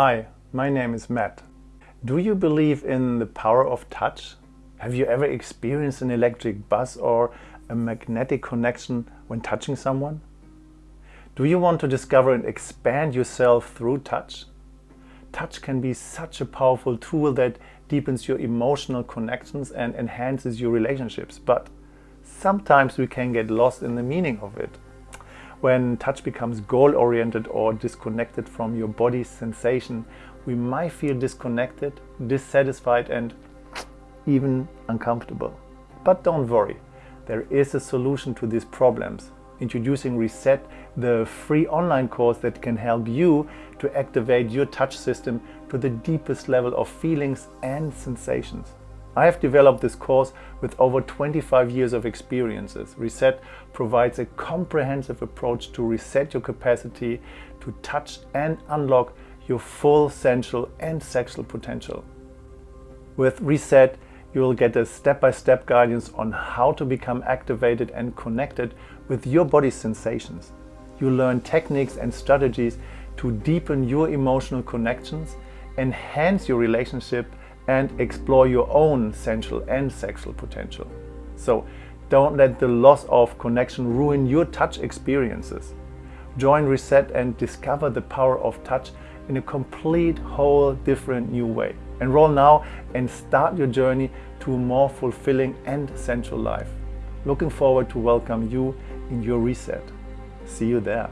Hi, my name is Matt. Do you believe in the power of touch? Have you ever experienced an electric buzz or a magnetic connection when touching someone? Do you want to discover and expand yourself through touch? Touch can be such a powerful tool that deepens your emotional connections and enhances your relationships, but sometimes we can get lost in the meaning of it. When touch becomes goal-oriented or disconnected from your body's sensation, we might feel disconnected, dissatisfied and even uncomfortable. But don't worry, there is a solution to these problems. Introducing Reset, the free online course that can help you to activate your touch system to the deepest level of feelings and sensations. I have developed this course with over 25 years of experiences. Reset provides a comprehensive approach to reset your capacity to touch and unlock your full sensual and sexual potential. With Reset, you will get a step-by-step -step guidance on how to become activated and connected with your body's sensations. You learn techniques and strategies to deepen your emotional connections, enhance your relationship and explore your own sensual and sexual potential. So don't let the loss of connection ruin your touch experiences. Join Reset and discover the power of touch in a complete, whole, different new way. Enroll now and start your journey to a more fulfilling and sensual life. Looking forward to welcome you in your reset. See you there.